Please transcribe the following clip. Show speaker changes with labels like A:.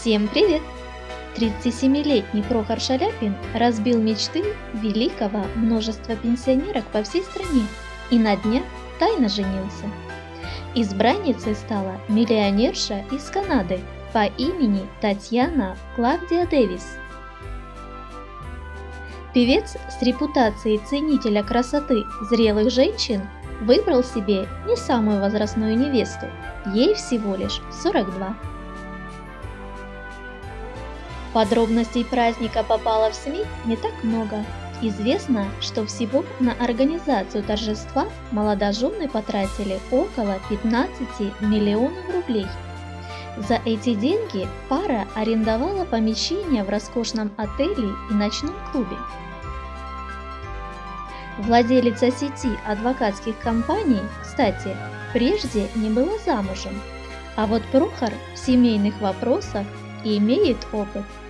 A: Всем привет! 37-летний Прохор Шаляпин разбил мечты великого множества пенсионерок по всей стране и на днях тайно женился. Избранницей стала миллионерша из Канады по имени Татьяна Клавдия Дэвис. Певец с репутацией ценителя красоты зрелых женщин выбрал себе не самую возрастную невесту, ей всего лишь 42. Подробностей праздника попало в СМИ не так много. Известно, что всего на организацию торжества молодожены потратили около 15 миллионов рублей. За эти деньги пара арендовала помещение в роскошном отеле и ночном клубе. Владелица сети адвокатских компаний, кстати, прежде не была замужем, а вот Прохор в семейных вопросах имеет опыт –